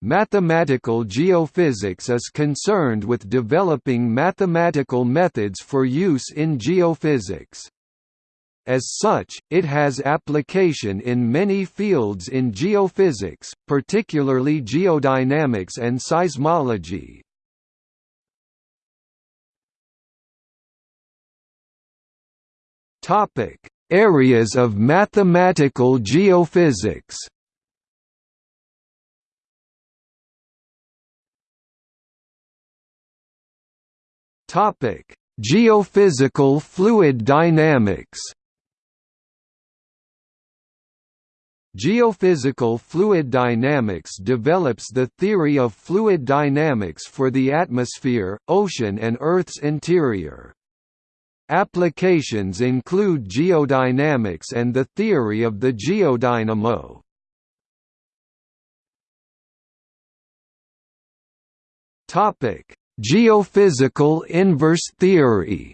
Mathematical geophysics is concerned with developing mathematical methods for use in geophysics. As such, it has application in many fields in geophysics, particularly geodynamics and seismology. Areas of mathematical geophysics. Topic: Geophysical fluid dynamics. Geophysical fluid dynamics develops the theory of fluid dynamics for the atmosphere, ocean and Earth's interior. Applications include geodynamics and the theory of the geodynamo. Topic: Geophysical inverse theory.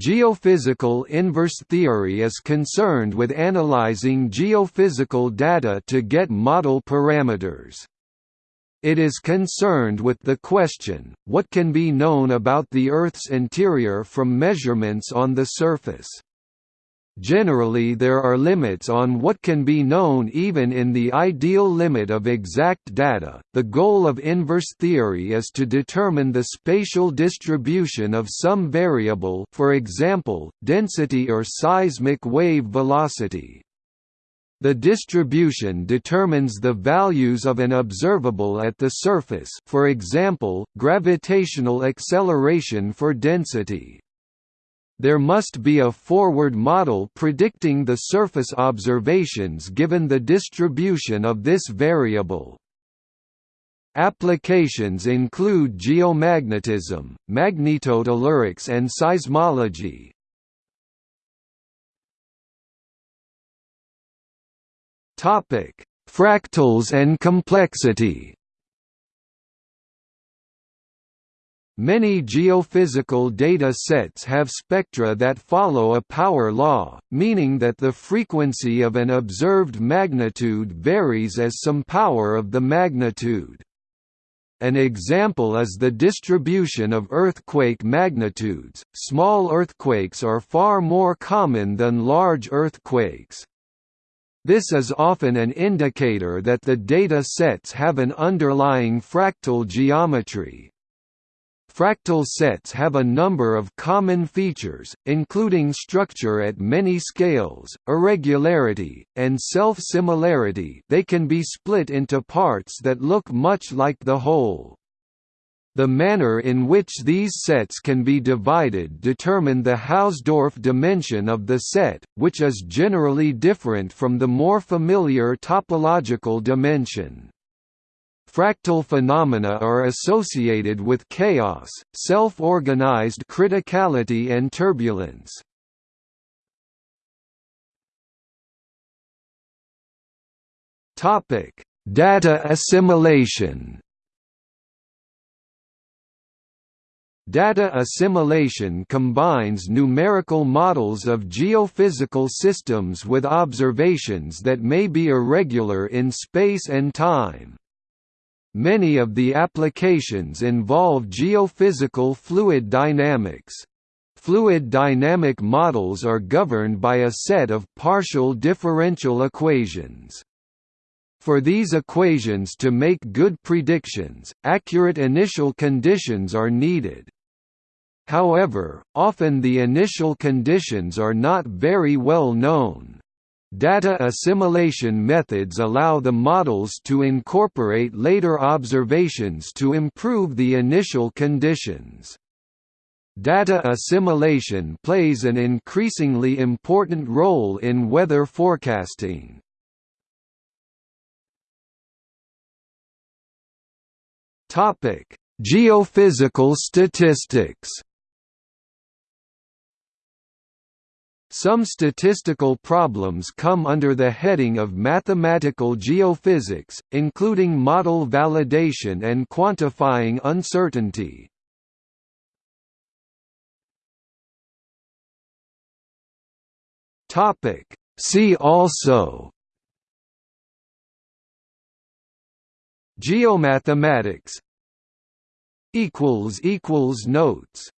Geophysical inverse theory is concerned with analyzing geophysical data to get model parameters. It is concerned with the question, what can be known about the Earth's interior from measurements on the surface? Generally there are limits on what can be known even in the ideal limit of exact data. The goal of inverse theory is to determine the spatial distribution of some variable, for example, density or seismic wave velocity. The distribution determines the values of an observable at the surface for example, gravitational acceleration for density. There must be a forward model predicting the surface observations given the distribution of this variable. Applications include geomagnetism, magnetotellurics and seismology, Fractals and complexity. Many geophysical data sets have spectra that follow a power law, meaning that the frequency of an observed magnitude varies as some power of the magnitude. An example is the distribution of earthquake magnitudes. Small earthquakes are far more common than large earthquakes. This is often an indicator that the data sets have an underlying fractal geometry. Fractal sets have a number of common features, including structure at many scales, irregularity, and self-similarity they can be split into parts that look much like the whole. The manner in which these sets can be divided determine the Hausdorff dimension of the set, which is generally different from the more familiar topological dimension. Fractal phenomena are associated with chaos, self-organized criticality and turbulence. Topic: Data assimilation Data assimilation combines numerical models of geophysical systems with observations that may be irregular in space and time. Many of the applications involve geophysical fluid dynamics. Fluid dynamic models are governed by a set of partial differential equations. For these equations to make good predictions, accurate initial conditions are needed. However, often the initial conditions are not very well known. Data assimilation methods allow the models to incorporate later observations to improve the initial conditions. Data assimilation plays an increasingly important role in weather forecasting. Geophysical statistics Some statistical problems come under the heading of mathematical geophysics, including model validation and quantifying uncertainty. See also Geomathematics Notes